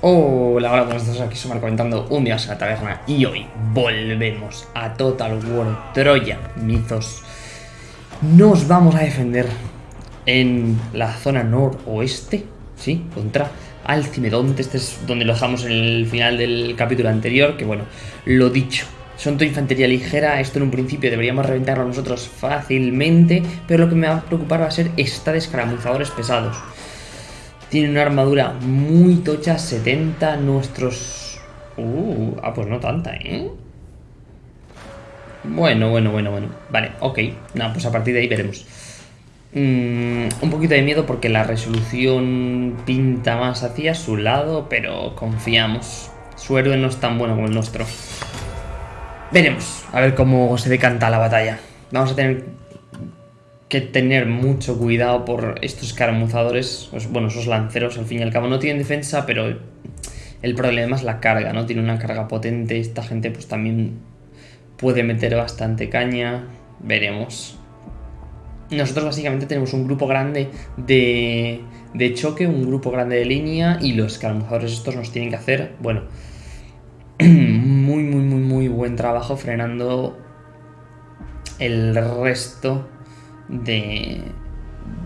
Hola, hola, buenas tardes, aquí Sumar comentando un día a la taberna y hoy volvemos a Total War Troya Mythos. Nos vamos a defender en la zona noroeste, ¿sí? Contra Alcimedonte, este es donde lo dejamos en el final del capítulo anterior, que bueno, lo dicho, son toda infantería ligera, esto en un principio deberíamos reventarlo nosotros fácilmente, pero lo que me va a preocupar va a ser esta de escaramuzadores pesados. Tiene una armadura muy tocha, 70 nuestros... Uh, ah, pues no tanta, ¿eh? Bueno, bueno, bueno, bueno. Vale, ok. Nada, pues a partir de ahí veremos. Mm, un poquito de miedo porque la resolución pinta más hacia su lado, pero confiamos. Su héroe no es tan bueno como el nuestro. Veremos, a ver cómo se decanta la batalla. Vamos a tener que tener mucho cuidado por estos caramuzadores, pues, bueno, esos lanceros al fin y al cabo no tienen defensa, pero el problema es la carga, ¿no? Tiene una carga potente, esta gente pues también puede meter bastante caña, veremos. Nosotros básicamente tenemos un grupo grande de, de choque, un grupo grande de línea y los caramuzadores estos nos tienen que hacer, bueno, muy, muy, muy, muy buen trabajo frenando el resto de,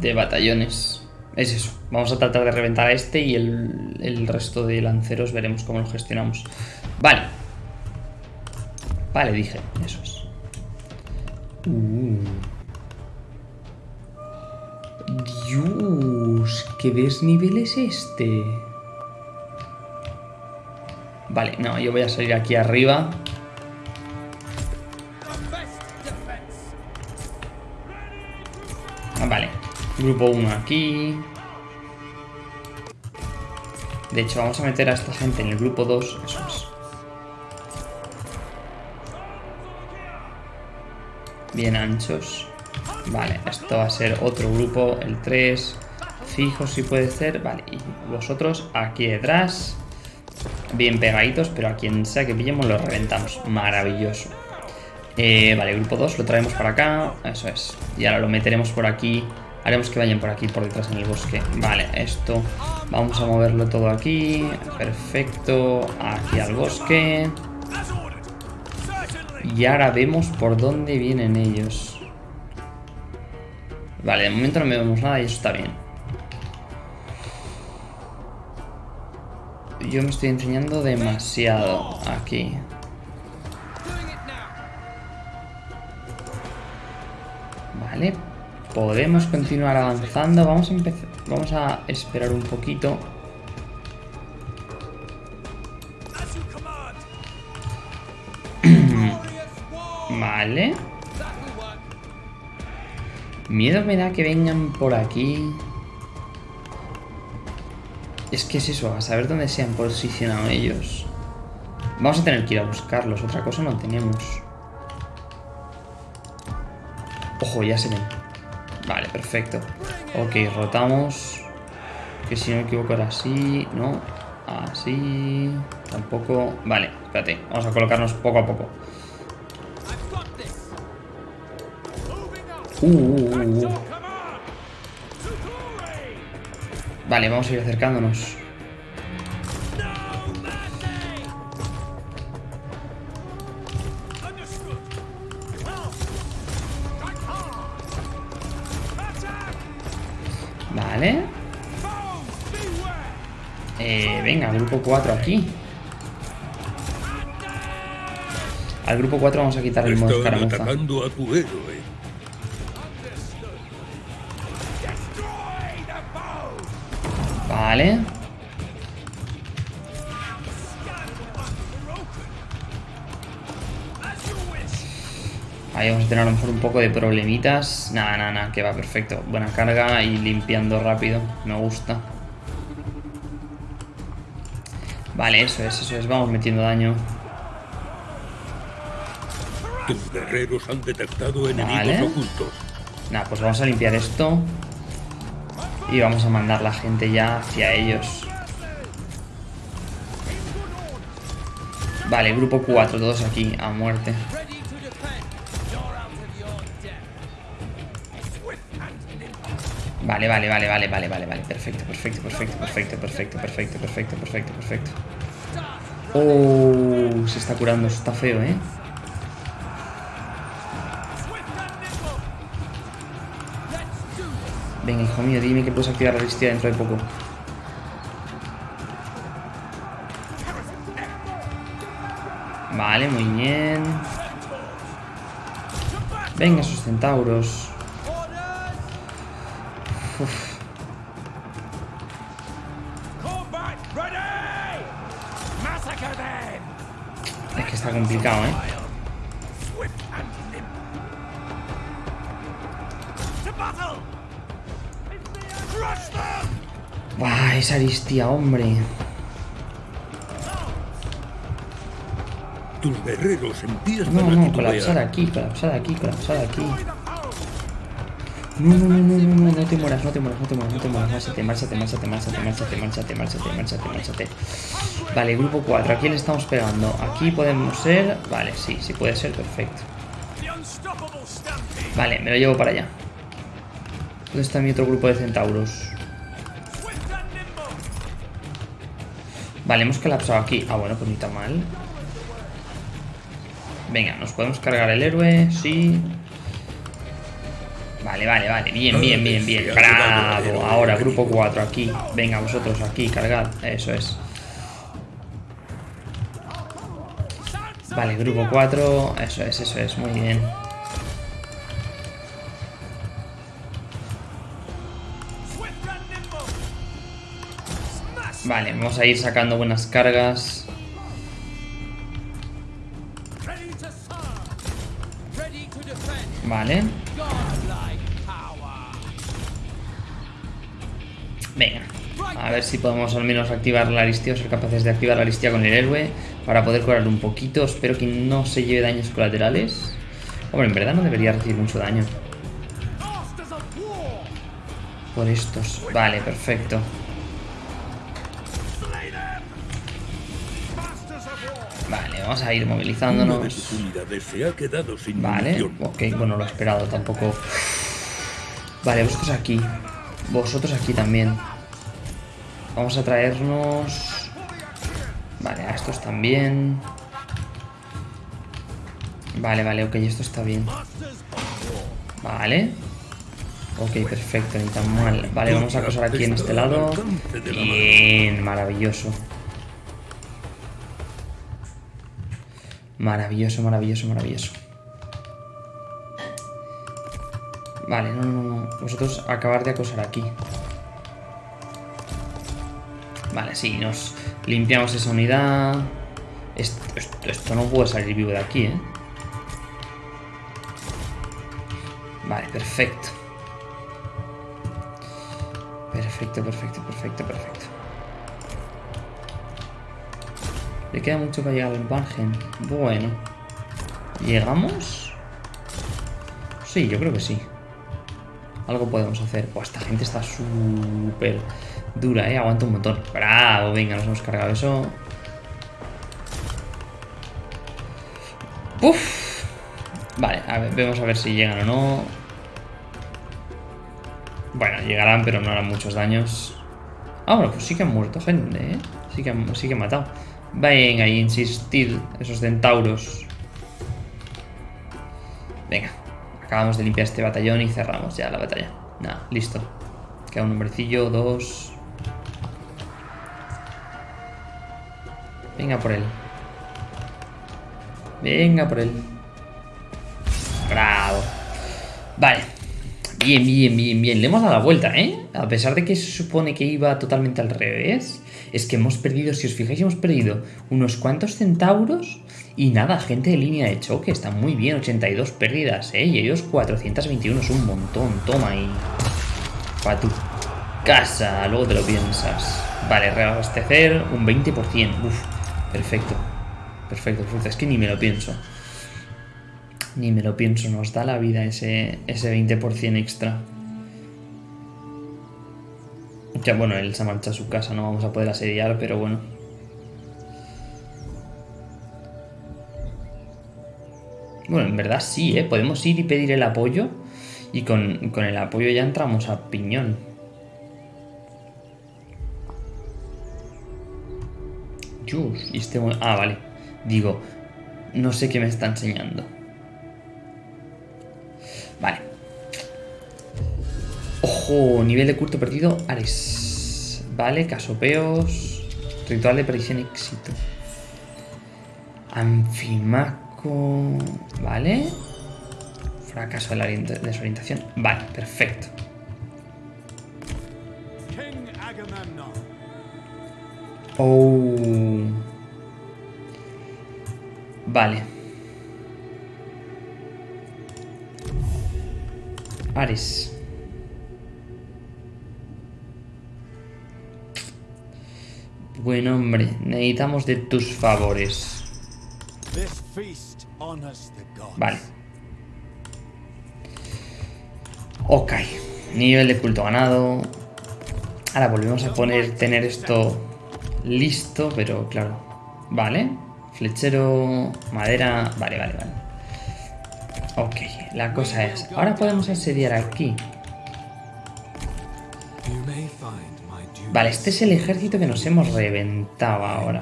de batallones. Es eso. Vamos a tratar de reventar a este y el, resto de lanceros veremos cómo lo gestionamos. Vale. Vale, dije. Eso es. Uh. Dios, ¿qué desnivel es este? Vale, no, yo voy a salir aquí arriba grupo 1 aquí. De hecho, vamos a meter a esta gente en el grupo 2. Eso es. Bien anchos. Vale, esto va a ser otro grupo, el 3. Fijo si puede ser. Vale, y vosotros aquí detrás. Bien pegaditos, pero a quien sea que pillemos lo reventamos. Maravilloso. Eh, vale, grupo 2 lo traemos para acá. Eso es. Y ahora lo meteremos por aquí. Haremos que vayan por aquí, por detrás en el bosque. Vale, esto. Vamos a moverlo todo aquí. Perfecto. Aquí al bosque. Y ahora vemos por dónde vienen ellos. Vale, de momento no vemos nada y eso está bien. Yo me estoy enseñando demasiado aquí. Podemos continuar avanzando. Vamos a empezar, vamos a esperar un poquito. vale. Miedo me da que vengan por aquí. Es que es eso, a saber dónde se han posicionado ellos. Vamos a tener que ir a buscarlos, otra cosa no tenemos. Ojo, ya se ven. Vale, perfecto. Ok, rotamos. Que si no me equivoco era así, ¿no? Así... Tampoco... Vale, espérate. Vamos a colocarnos poco a poco. Uh, uh, uh, uh. Vale, vamos a ir acercándonos. 4 aquí. Al grupo 4 vamos a quitar el modo escaramuza. Vale. Ahí vamos a tener a lo mejor un poco de problemitas. Nada, nada, nada, que va perfecto. Buena carga y limpiando rápido. Me gusta. Vale, eso es, eso es. Vamos metiendo daño. Tus guerreros han detectado enemigos ocultos. Nada, pues vamos a limpiar esto. Y vamos a mandar la gente ya hacia ellos. Vale, grupo 4, todos aquí, a muerte. Vale, vale, vale, vale, vale, vale, vale. Perfecto, perfecto, perfecto, perfecto, perfecto, perfecto, perfecto, perfecto, perfecto. Oh, se está curando, está feo, ¿eh? Venga, hijo mío, dime que puedes activar la listilla dentro de poco. Vale, muy bien. Venga, esos centauros. Complicado, ¿eh? Buah, esa aristía, hombre. Tus guerreros empiezan No, no, colapsar aquí, colapsar aquí, colapsar aquí. No, no, no, no, no, no, no te mueras, no te mueras, no te mueras, no te mueras. Márchate, márchate, márchate, márchate, márchate, márchate, márchate, márchate, márchate. Vale, grupo 4, aquí le estamos pegando. Aquí podemos ser... Vale, sí, sí puede ser, perfecto. Vale, me lo llevo para allá. ¿Dónde está mi otro grupo de centauros? Vale, hemos colapsado aquí. Ah, bueno, pues ni tan mal. Venga, nos podemos cargar el héroe, sí. Vale, vale, vale. Bien, bien, bien, bien. Bravo. Ahora, grupo 4 aquí. Venga, vosotros aquí, cargad. Eso es. Vale, grupo 4. Eso es, eso es. Muy bien. Vale, vamos a ir sacando buenas cargas. Vale. Venga. A ver si podemos al menos activar la aristía o ser capaces de activar la aristía con el héroe para poder curar un poquito. Espero que no se lleve daños colaterales. Hombre, en verdad no debería recibir mucho daño. Por estos. Vale, perfecto. Vale, vamos a ir movilizándonos. Vale, ok, bueno, lo he esperado tampoco. Vale, vosotros aquí. Vosotros aquí también. Vamos a traernos... Vale, a estos también. Vale, vale, ok, esto está bien. Vale. Ok, perfecto, ni tan mal. Vale, vamos a acosar aquí en este lado. Bien, maravilloso. Maravilloso, maravilloso, maravilloso. Vale, no, no, no. Vosotros acabar de acosar aquí. Vale, sí, nos limpiamos esa unidad. Esto, no puede salir vivo de aquí, ¿eh? Vale, perfecto. Perfecto, perfecto, perfecto, perfecto. Le queda mucho para llegar al margen. Bueno. ¿Llegamos? Sí, yo creo que sí. Algo podemos hacer. Buah, esta gente está súper dura, ¿eh? Aguanta un montón. Bravo, venga, nos hemos cargado eso. ¡Uf! Vale, a ver, vemos a ver si llegan o no. Bueno, llegarán, pero no harán muchos daños. Ah, bueno, pues sí que han muerto gente, ¿eh? Sí que han, sí que han matado. Venga, y insistir, esos centauros. Acabamos de limpiar este batallón y cerramos ya la batalla. Nada, listo. Queda un hombrecillo, dos. Venga por él. Venga por él. Bravo. Vale. Bien, bien, bien, bien. Le hemos dado la vuelta, ¿eh? A pesar de que se supone que iba totalmente al revés. Es que hemos perdido, si os fijáis, hemos perdido unos cuantos centauros. Y nada, gente de línea de choque. Está muy bien, 82 pérdidas, ¿eh? Y ellos 421, es un montón. Toma ahí. Para tu casa, luego te lo piensas. Vale, reabastecer un 20%. Uf, perfecto. Perfecto, perfecto. Es que ni me lo pienso. Ni me lo pienso, nos da la vida ese, ese 20% extra. Ya, bueno, él se marcha a su casa, no vamos a poder asediar, pero bueno. Bueno, en verdad sí, ¿eh? Podemos ir y pedir el apoyo Y con, con el apoyo ya entramos a piñón. Jus, y este... Ah, vale. Digo, no sé qué me está enseñando. Vale. Ojo, nivel de culto perdido, Ares. Vale, casopeos. Ritual de predicción éxito. Anfimaco. Vale. Fracaso de la desorientación. Vale, perfecto. Oh. Vale. Ares. Bueno, hombre, necesitamos de tus favores. Vale. Ok. Nivel de culto ganado. Ahora volvemos a poner, tener esto listo, pero claro. Vale. Flechero, madera. Vale, vale, vale. Ok, la cosa es... Ahora podemos asediar aquí. Vale, este es el ejército que nos hemos reventado ahora.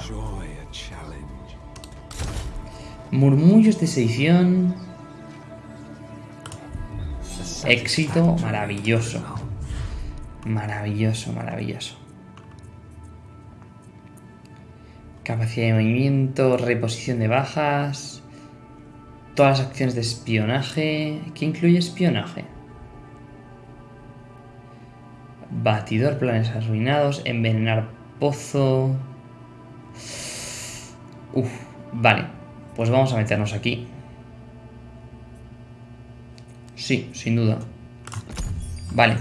Murmullos de sedición. Éxito maravilloso. Maravilloso, maravilloso. Capacidad de movimiento, reposición de bajas. Todas las acciones de espionaje. ¿Qué incluye espionaje? Batidor, planes arruinados, envenenar pozo. Uf, vale. Pues vamos a meternos aquí. Sí, sin duda. Vale.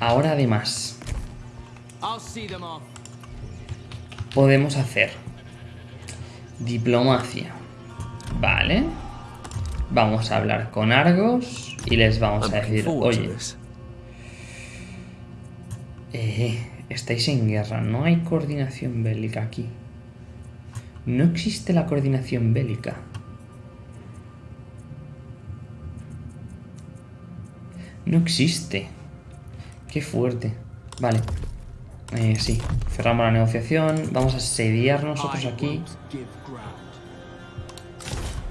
Ahora además. Podemos hacer diplomacia. Vale. Vamos a hablar con Argos y les vamos a decir, oye, eh, estáis en guerra, no hay coordinación bélica aquí. No existe la coordinación bélica. No existe. Qué fuerte. Vale. Eh, sí, cerramos la negociación. Vamos a sediar nosotros aquí.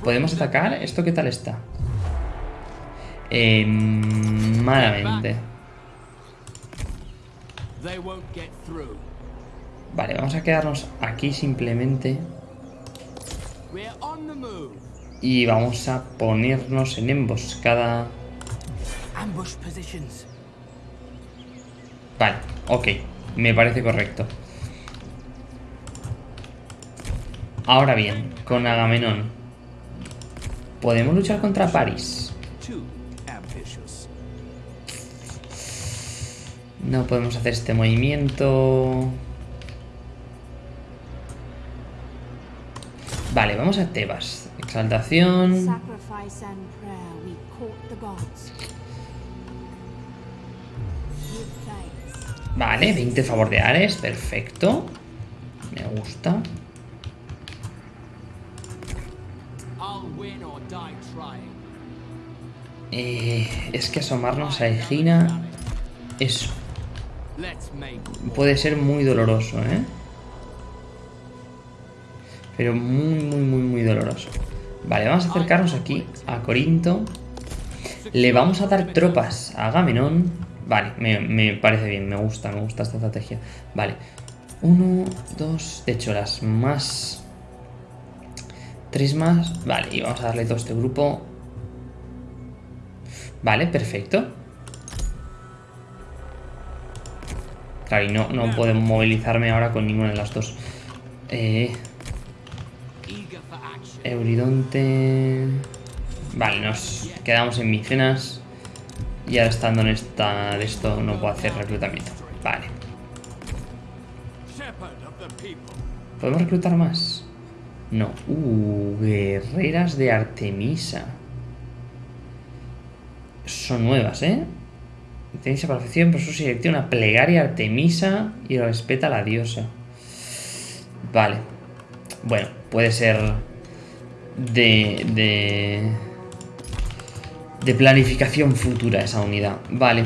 ¿Podemos atacar? ¿Esto qué tal está? Eh, malamente. Vale, vamos a quedarnos aquí simplemente. Y vamos a ponernos en emboscada. Vale, ok. Me parece correcto. Ahora bien, con Agamenón. ¿Podemos luchar contra París? No podemos hacer este movimiento. Vale, vamos a Tebas. Exaltación. Vale, 20 favor de Ares, perfecto. Me gusta. Eh, es que asomarnos a Egina es Puede ser muy doloroso, ¿eh? Pero muy, muy, muy, muy doloroso. Vale, vamos a acercarnos aquí a Corinto. Le vamos a dar tropas a Agamenón. Vale, me, parece bien, me gusta, me gusta esta estrategia. Vale, uno, dos, de hecho las más... Tres más, vale, y vamos a darle todo este grupo. Vale, perfecto. Claro, y no, no puedo movilizarme ahora con ninguna de las dos. Eh, Euridonte... Vale, nos quedamos en Micenas. Y ahora estando en esta de esto no puedo hacer reclutamiento. Vale. ¿Podemos reclutar más? No. Uh, guerreras de Artemisa. Son nuevas, ¿eh? Tenéis esa perfección, por eso se una plegaria Artemisa y respeta a la diosa. Vale. Bueno, puede ser de, de, de planificación futura esa unidad. Vale.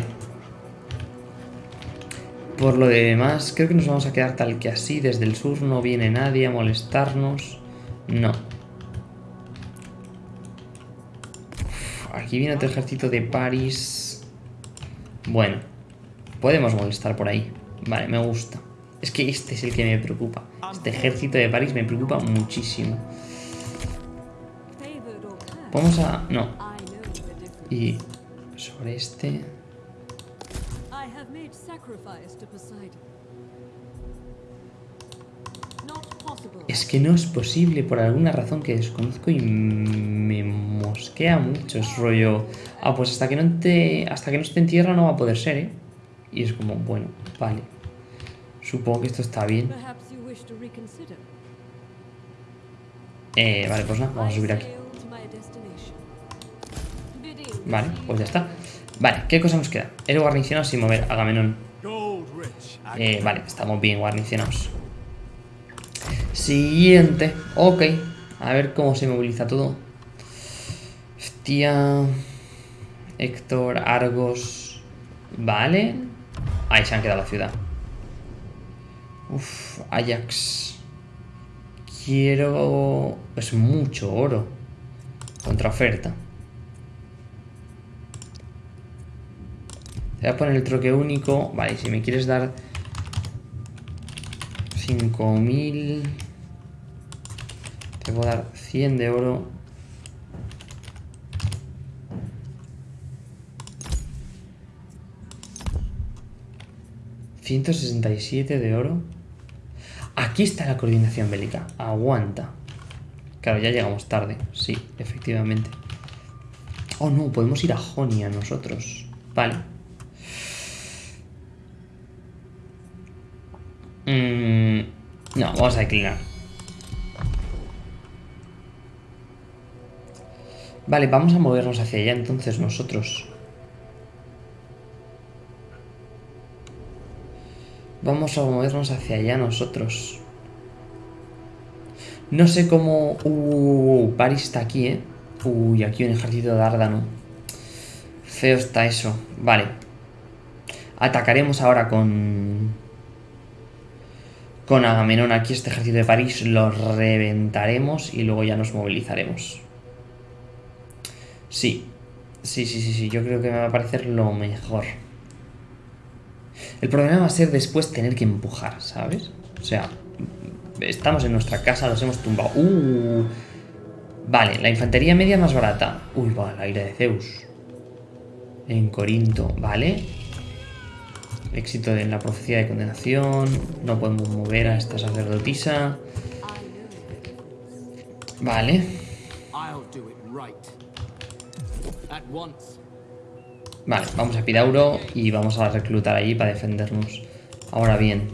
Por lo demás, creo que nos vamos a quedar tal que así. Desde el sur no viene nadie a molestarnos. No. aquí viene otro ejército de París. Bueno. Podemos molestar por ahí. Vale, me gusta. Es que este es el que me preocupa. Este ejército de París me preocupa muchísimo. Vamos a... No. Y sobre este... Es que no es posible por alguna razón que desconozco y me mosquea mucho. Es rollo... Ah, pues hasta que no te, hasta que no esté en tierra no va a poder ser, ¿eh? Y es como, bueno, vale. Supongo que esto está bien. Eh, vale, pues nada, vamos a subir aquí. Vale, pues ya está. Vale, ¿qué cosa nos queda? El guarnicionado sin mover, Agamenón. Eh, vale, estamos bien guarnicionados. Siguiente. Ok. A ver cómo se moviliza todo. Hostia. Héctor, Argos. Vale. Ahí se han quedado la ciudad. Uf, Ajax. Quiero... Es mucho oro. Contra oferta. Te voy a poner el troque único. Vale, si me quieres dar 5000... Te puedo dar 100 de oro. ¿167 de oro? Aquí está la coordinación bélica. Aguanta. Claro, ya llegamos tarde. Sí, efectivamente. Oh, no, podemos ir a Jonia nosotros. Vale. Mm, no, vamos a declinar. Vale, vamos a movernos hacia allá entonces nosotros. Vamos a movernos hacia allá nosotros. No sé cómo... Uh, Paris está aquí, ¿eh? Uy, aquí un ejército de Árdano. Feo está eso. Vale. Atacaremos ahora con con Agamenón aquí este ejército de París lo reventaremos y luego ya nos movilizaremos. Sí, sí, sí, sí, sí, yo creo que me va a parecer lo mejor. El problema va a ser después tener que empujar, ¿sabes? O sea, estamos en nuestra casa, los hemos tumbado. ¡Uh! Vale, la infantería media más barata. Uy, va, la ira de Zeus. En Corinto, vale. Éxito en la profecía de condenación. No podemos mover a esta sacerdotisa. Vale. Vale, vamos a Pidauro y vamos a reclutar allí para defendernos. Ahora bien.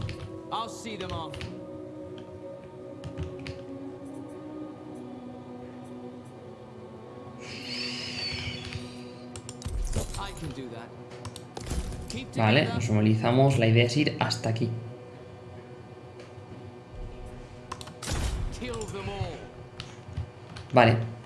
Vale, nos movilizamos. La idea es ir hasta aquí. Vale.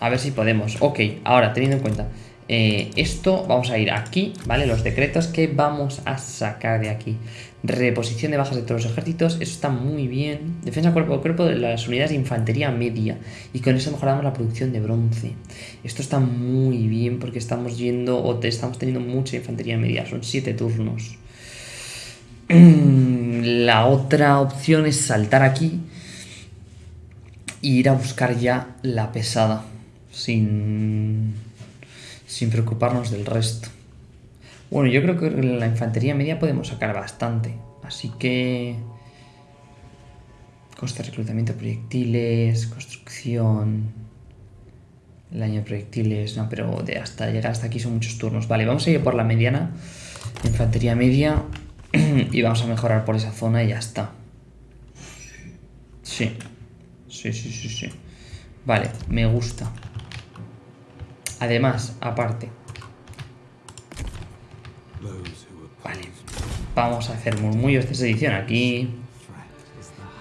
A ver si podemos. Ok, ahora, teniendo en cuenta eh, esto, vamos a ir aquí, ¿vale? Los decretos que vamos a sacar de aquí. Reposición de bajas de todos los ejércitos, eso está muy bien. Defensa cuerpo a cuerpo de las unidades de infantería media. Y con eso mejoramos la producción de bronce. Esto está muy bien porque estamos yendo, o estamos teniendo mucha infantería media. Son 7 turnos. La otra opción es saltar aquí. E ir a buscar ya la pesada. Sin sin preocuparnos del resto. Bueno, yo creo que en la infantería media podemos sacar bastante. Así que... Coste de reclutamiento de proyectiles, construcción... El año de proyectiles, no, pero de hasta llegar hasta aquí son muchos turnos. Vale, vamos a ir por la mediana, infantería media, y vamos a mejorar por esa zona y ya está. Sí, sí, sí, sí, sí. Vale, me gusta. Además, aparte. Vale. Vamos a hacer murmullos de sedición aquí.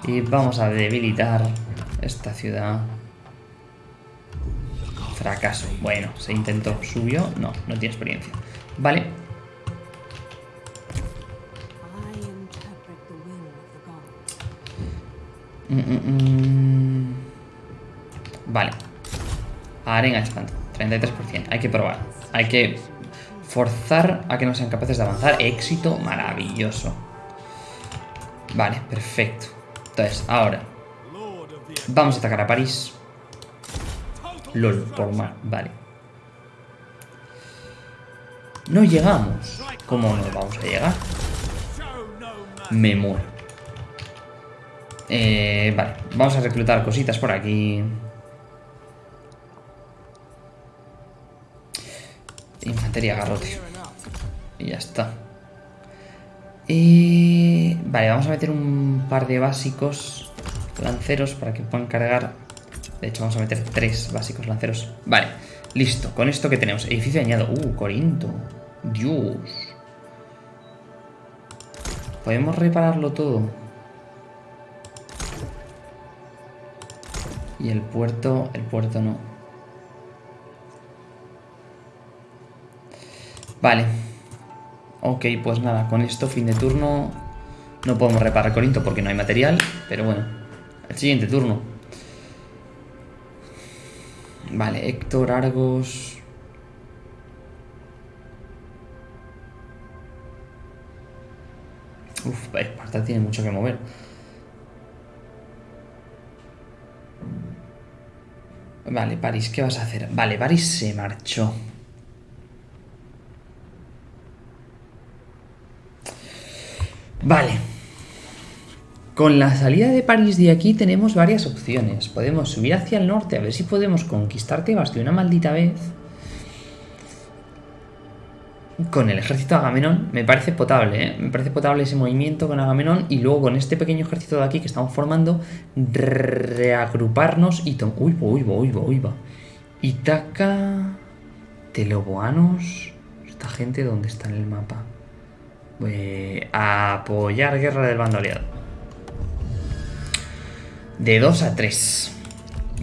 Y vamos a debilitar esta ciudad. Fracaso. Bueno, se intentó. Subió. No, no tiene experiencia. Vale. Mm, mm, mm. Vale. Arena expand. 33%. Hay que probar. Hay que forzar a que no sean capaces de avanzar. Éxito maravilloso. Vale, perfecto. Entonces, ahora. Vamos a atacar a París. LOL, por mal. Vale. No llegamos. ¿Cómo no vamos a llegar? Me muero. Eh, vale, vamos a reclutar cositas por aquí. Infantería garrote. Y ya está. Y... Vale, vamos a meter un par de básicos lanceros para que puedan cargar. De hecho, vamos a meter tres básicos lanceros. Vale, listo. Con esto que tenemos. Edificio añado. Uh, Corinto. Dios. Podemos repararlo todo. Y el puerto... El puerto no. Vale. Ok, pues nada, con esto, fin de turno. No podemos reparar Corinto porque no hay material, pero bueno. El siguiente turno. Vale, Héctor, Argos... Uf, Esparta tiene mucho que mover. Vale, París, ¿qué vas a hacer? Vale, París se marchó. Vale. Con la salida de París de aquí tenemos varias opciones. Podemos subir hacia el norte a ver si podemos conquistar Tebas de una maldita vez. Con el ejército de Agamenón me parece potable, ¿eh? Me parece potable ese movimiento con Agamenón y luego con este pequeño ejército de aquí que estamos formando, reagruparnos y... Uy, uy, uy, uy, uy. Itaca... Teloboanos... Esta gente, ¿dónde está en el mapa? A apoyar guerra del bando aliado. De 2 a 3.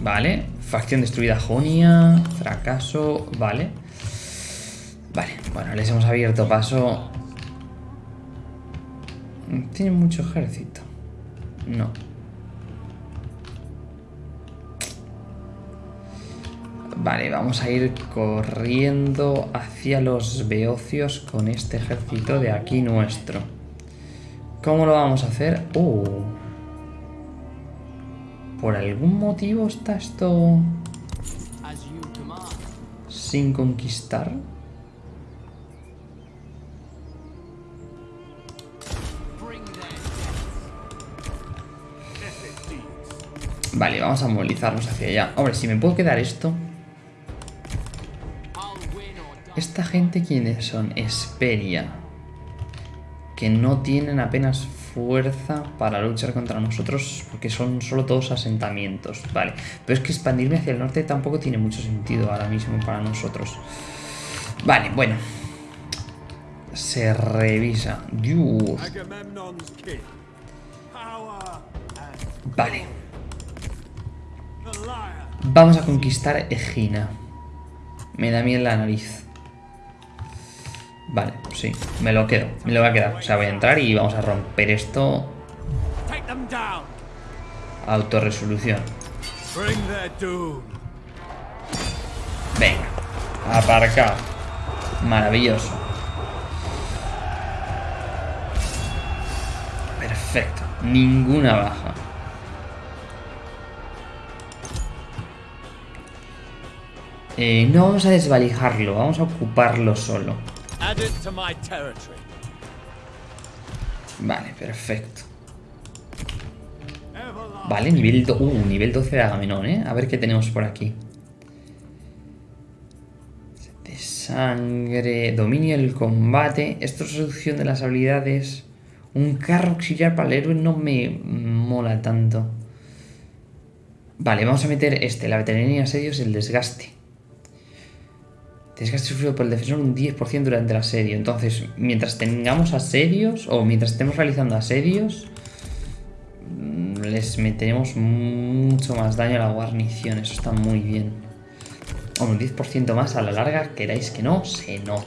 Vale. Facción destruida Jonia. Fracaso. Vale. Vale. Bueno, les hemos abierto paso. Tiene mucho ejército. No. Vale, vamos a ir corriendo hacia los beocios con este ejército de aquí nuestro. ¿Cómo lo vamos a hacer? Uh. ¿Por algún motivo está esto sin conquistar? Vale, vamos a movilizarnos hacia allá. Hombre, si me puedo quedar esto... ¿Esta gente quiénes son? Esperia. Que no tienen apenas fuerza para luchar contra nosotros porque son solo todos asentamientos. Vale, pero es que expandirme hacia el norte tampoco tiene mucho sentido ahora mismo para nosotros. Vale, bueno. Se revisa. Dios. Vale. Vamos a conquistar Egina. Me da miedo la nariz. Vale, sí, me lo quedo, me lo voy a quedar. O sea, voy a entrar y vamos a romper esto. Autorresolución. Venga, aparcado. Maravilloso. Perfecto, ninguna baja. Eh, no vamos a desvalijarlo, vamos a ocuparlo solo. Vale, perfecto. Vale, nivel, uh, nivel 12 de Agamenón, ¿eh? A ver qué tenemos por aquí. De sangre, dominio del combate. Esto es reducción de las habilidades. Un carro auxiliar para el héroe no me mola tanto. Vale, vamos a meter este, la veteranía asedios, el desgaste. Desgaste sufrido por el defensor un 10% durante el asedio. Entonces, mientras tengamos asedios o mientras estemos realizando asedios, mm, les meteremos mucho más daño a la guarnición. Eso está muy bien. un 10% más a la larga, queráis que no, se nota.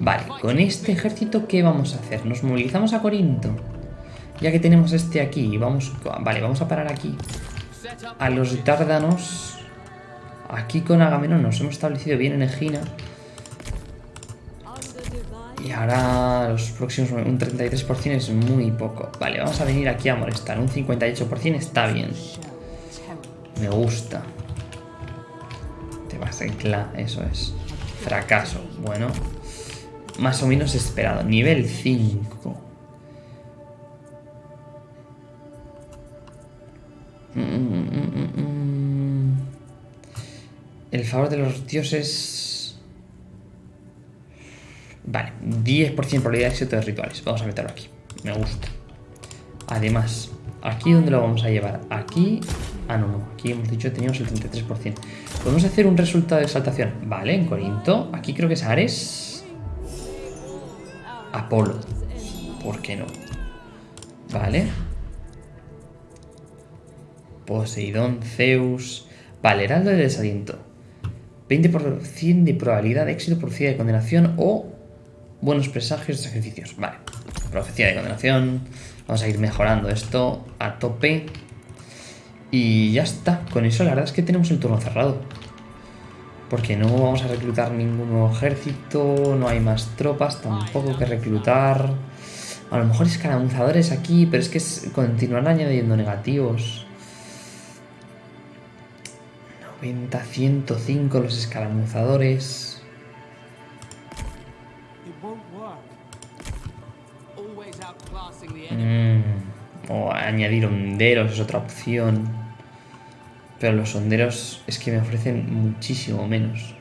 Vale, con este ejército, ¿qué vamos a hacer? Nos movilizamos a Corinto. Ya que tenemos este aquí, vamos... Vale, vamos a parar aquí. A los dárdanos. Aquí con Agamenón nos hemos establecido bien en Egina. Y ahora los próximos... Un 33% es muy poco. Vale, vamos a venir aquí a molestar. Un 58% está bien. Me gusta. Te vas en cla, eso es. Fracaso. Bueno. Más o menos esperado. Nivel 5. Mm, mm, mm, El favor de los dioses... Vale, 10% probabilidad de éxito de rituales. Vamos a meterlo aquí. Me gusta. Además, ¿aquí dónde lo vamos a llevar? Aquí... Ah, no, no. Aquí hemos dicho teníamos el 33%. Podemos hacer un resultado de exaltación. Vale, en Corinto. Aquí creo que es Ares. Apolo. ¿Por qué no? Vale. Poseidón, Zeus... Vale, Heraldo de desaliento. 20% de probabilidad de éxito, profecía de condenación o buenos presagios de sacrificios. Vale, profecía de condenación. Vamos a ir mejorando esto a tope. Y ya está. Con eso la verdad es que tenemos el turno cerrado. Porque no vamos a reclutar ningún nuevo ejército, no hay más tropas tampoco que reclutar. A lo mejor escaramuzadores aquí, pero es que continuarán añadiendo negativos. 90, 105 los escaramuzadores. Mm, o añadir honderos es otra opción. Pero los honderos es que me ofrecen muchísimo menos.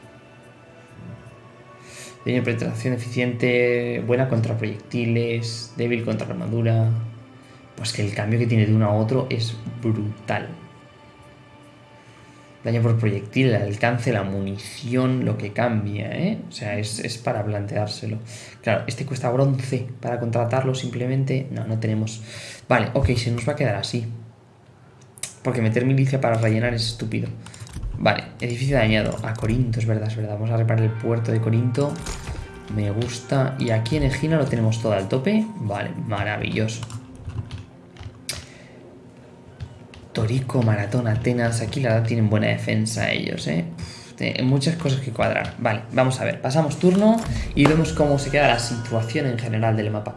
Tiene penetración eficiente, buena contra proyectiles, débil contra armadura. Pues que el cambio que tiene de uno a otro es brutal. Daño por proyectil, el alcance, la munición, lo que cambia, ¿eh? O sea, es, para planteárselo. Claro, este cuesta bronce para contratarlo simplemente. No, no tenemos. Vale, ok, se nos va a quedar así. Porque meter milicia para rellenar es estúpido. Vale, edificio dañado. A Corinto, es verdad, es verdad. Vamos a reparar el puerto de Corinto. Me gusta. Y aquí en Egina lo tenemos todo al tope. Vale, maravilloso. Torico, Maratón, Atenas. Aquí la verdad tienen buena defensa ellos, ¿eh? muchas cosas que cuadrar. Vale, vamos a ver. Pasamos turno y vemos cómo se queda la situación en general del mapa.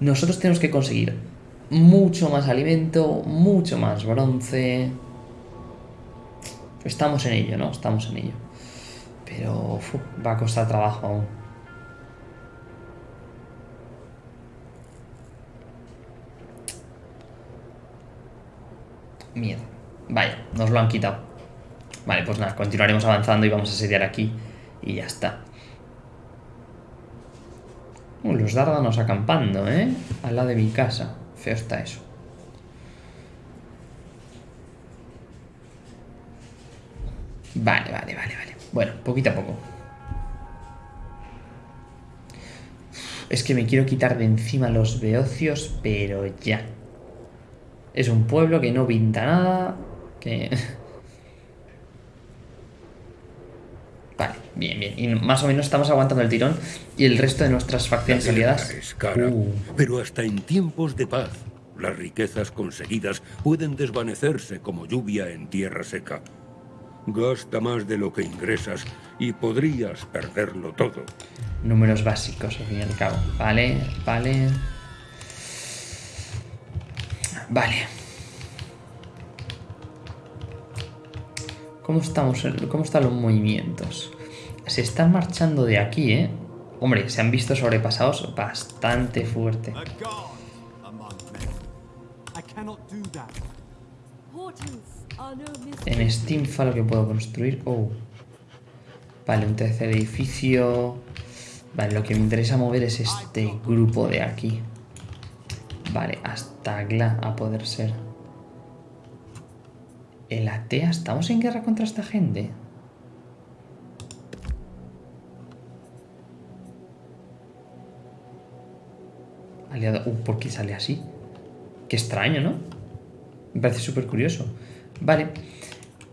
Nosotros tenemos que conseguir mucho más alimento, mucho más bronce. Estamos en ello, ¿no? Estamos en ello. Pero va a costar trabajo aún. Miedo. Vaya, nos lo han quitado. Vale, pues nada, continuaremos avanzando y vamos a sediar aquí. Y ya está. Uh, los dárdanos acampando, ¿eh? Al lado de mi casa. Feo está eso. Vale, vale, vale, vale. Bueno, poquito a poco. Es que me quiero quitar de encima los beocios, pero ya. Es un pueblo que no pinta nada, que... Vale, bien, bien. Y más o menos estamos aguantando el tirón y el resto de nuestras facciones aliadas... Es cara, uh. Pero hasta en tiempos de paz, las riquezas conseguidas pueden desvanecerse como lluvia en tierra seca. Gasta más de lo que ingresas y podrías perderlo todo. Números básicos, al fin y al cabo. Vale, vale... Vale. ¿Cómo, estamos, ¿Cómo están los movimientos? Se están marchando de aquí, ¿eh? Hombre, se han visto sobrepasados bastante fuerte. En Steamfa lo que puedo construir... Oh. Vale, un tercer edificio... Vale, lo que me interesa mover es este grupo de aquí. Vale, hasta Gla a poder ser. El Atea, ¿estamos en guerra contra esta gente? Aliado... Uh, ¿por qué sale así? Qué extraño, ¿no? Me parece súper curioso. Vale.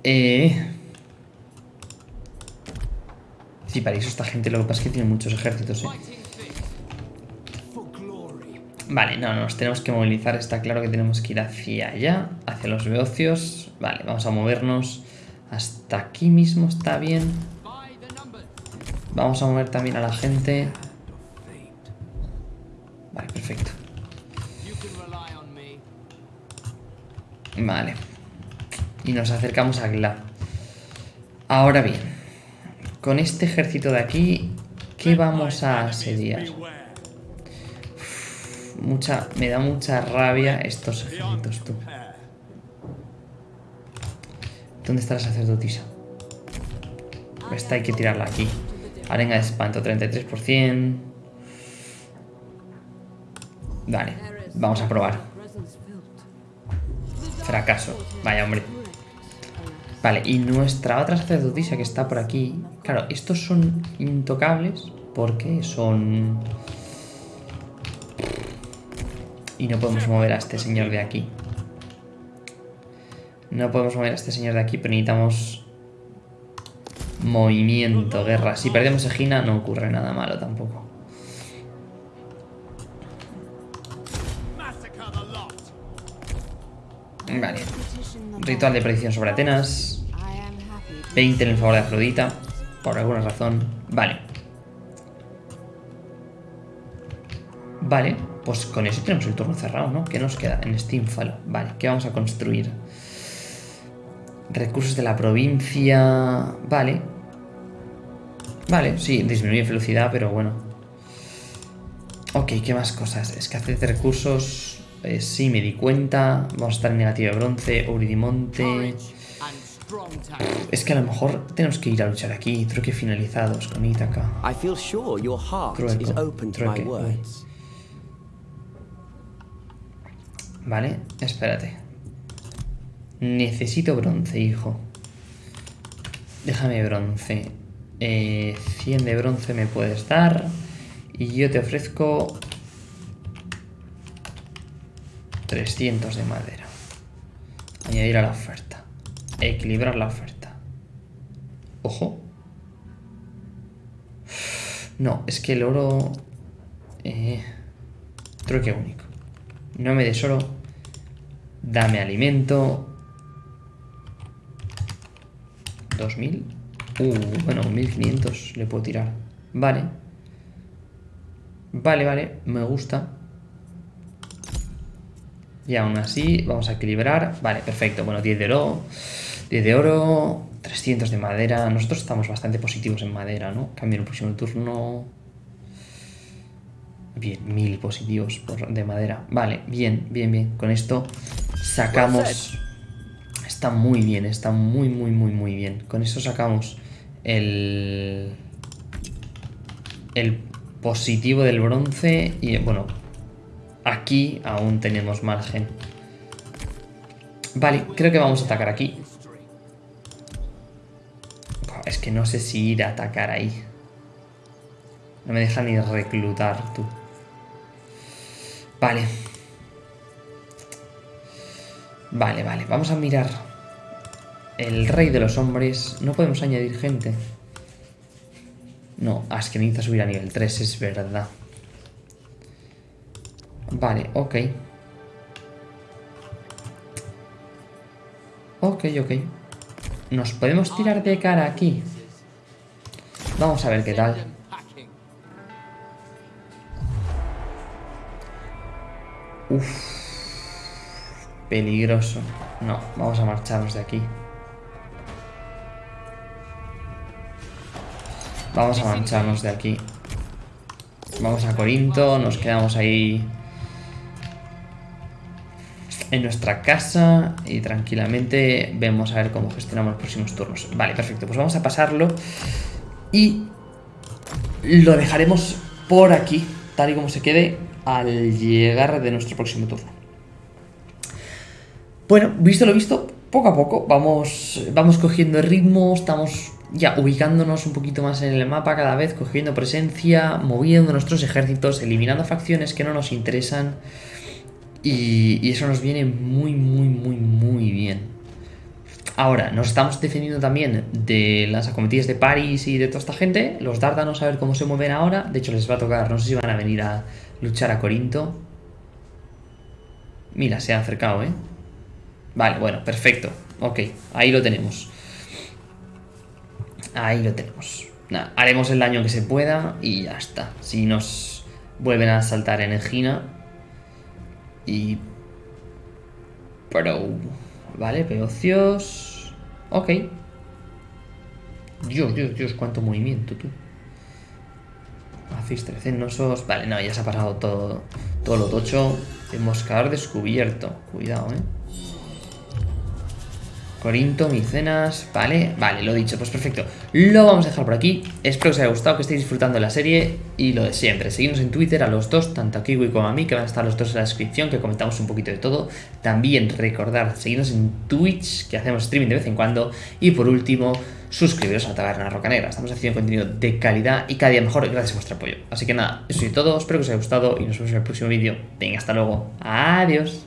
Eh... Sí, para eso esta gente lo que pasa es que tiene muchos ejércitos, ¿eh? Vale, no, nos tenemos que movilizar. Está claro que tenemos que ir hacia allá, hacia los beocios. Vale, vamos a movernos hasta aquí mismo, está bien. Vamos a mover también a la gente. Vale, perfecto. Vale. Y nos acercamos a Glad. Ahora bien, con este ejército de aquí, ¿qué vamos a asediar? Mucha, me da mucha rabia estos ejércitos, tú. ¿Dónde está la sacerdotisa? Esta hay que tirarla aquí. Arenga de espanto, 33%. Vale, vamos a probar. Fracaso. Vaya, hombre. Vale, y nuestra otra sacerdotisa que está por aquí... Claro, estos son intocables porque son... Y no podemos mover a este señor de aquí. No podemos mover a este señor de aquí, pero necesitamos... Movimiento, guerra. Si perdemos Egina no ocurre nada malo tampoco. Vale. Ritual de predicción sobre Atenas. 20 en el favor de Afrodita. Por alguna razón. Vale. Vale, pues con eso tenemos el turno cerrado, ¿no? ¿Qué nos queda en Steamfall? Vale, ¿qué vamos a construir? Recursos de la provincia... Vale. Vale, sí, disminuye velocidad, pero bueno. Ok, ¿qué más cosas? Escasez de recursos... Eh, sí, me di cuenta. Vamos a estar en negativo de bronce. Uridimonte. Es que a lo mejor tenemos que ir a luchar aquí. Truque finalizados con Ítaca. Trueque. Vale, espérate. Necesito bronce, hijo. Déjame bronce. Eh, 100 de bronce me puedes dar. Y yo te ofrezco 300 de madera. Añadir a la oferta. Equilibrar la oferta. Ojo. No, es que el oro... Eh, truque único. No me des oro. Dame alimento. 2000. Uh, bueno, 1500 le puedo tirar. Vale. Vale, vale, me gusta. Y aún así, vamos a equilibrar. Vale, perfecto. Bueno, 10 de oro. 10 de oro. 300 de madera. Nosotros estamos bastante positivos en madera, ¿no? Cambio en el próximo turno. Bien, 1000 positivos de madera. Vale, bien, bien, bien. Con esto sacamos... Está muy bien, está muy, muy, muy, muy bien. Con esto sacamos el... El positivo del bronce y, bueno, Aquí aún tenemos margen. Vale, creo que vamos a atacar aquí. Es que no sé si ir a atacar ahí. No me deja ni reclutar, tú. Vale. Vale, vale. Vamos a mirar. El rey de los hombres. No podemos añadir gente. No, es que subir a nivel 3, es verdad. Vale, ok. Ok, ok. Nos podemos tirar de cara aquí. Vamos a ver qué tal. Uf. Peligroso. No, vamos a marcharnos de aquí. Vamos a marcharnos de aquí. Vamos a Corinto, nos quedamos ahí en nuestra casa y tranquilamente vemos a ver cómo gestionamos los próximos turnos. Vale, perfecto, pues vamos a pasarlo y lo dejaremos por aquí, tal y como se quede al llegar de nuestro próximo turno. Bueno, visto lo visto, poco a poco vamos, vamos cogiendo ritmo, estamos ya ubicándonos un poquito más en el mapa cada vez, cogiendo presencia, moviendo nuestros ejércitos, eliminando facciones que no nos interesan y, eso nos viene muy, muy, muy, muy bien. Ahora, nos estamos defendiendo también de las acometidas de Paris y de toda esta gente. Los Dárdanos a ver cómo se mueven ahora. De hecho, les va a tocar, no sé si van a venir a luchar a Corinto. Mira, se ha acercado, ¿eh? Vale, bueno, perfecto. Ok, ahí lo tenemos. Ahí lo tenemos. Nada, haremos el daño que se pueda y ya está. Si nos vuelven a saltar en. Y... Pero... Vale, peocios... Ok. Dios, Dios, Dios, cuánto movimiento, tú. Hacéis trecenosos... Vale, no, ya se ha pasado todo, todo lo tocho. Moscador descubierto. Cuidado, eh. Corinto, Micenas, vale, vale, lo dicho, pues perfecto. Lo vamos a dejar por aquí, espero que os haya gustado, que estéis disfrutando de la serie. Y lo de siempre, seguimos en Twitter a los dos, tanto a Kiwi como a mí Que van a estar los dos en la descripción, que comentamos un poquito de todo. También recordar, seguirnos en Twitch, que hacemos streaming de vez en cuando. Y por último, suscribiros a la Taberna Roca Negra Estamos haciendo contenido de calidad y cada día mejor gracias a vuestro apoyo. Así que nada, eso es todo, espero que os haya gustado y nos vemos en el próximo vídeo. Venga, hasta luego, adiós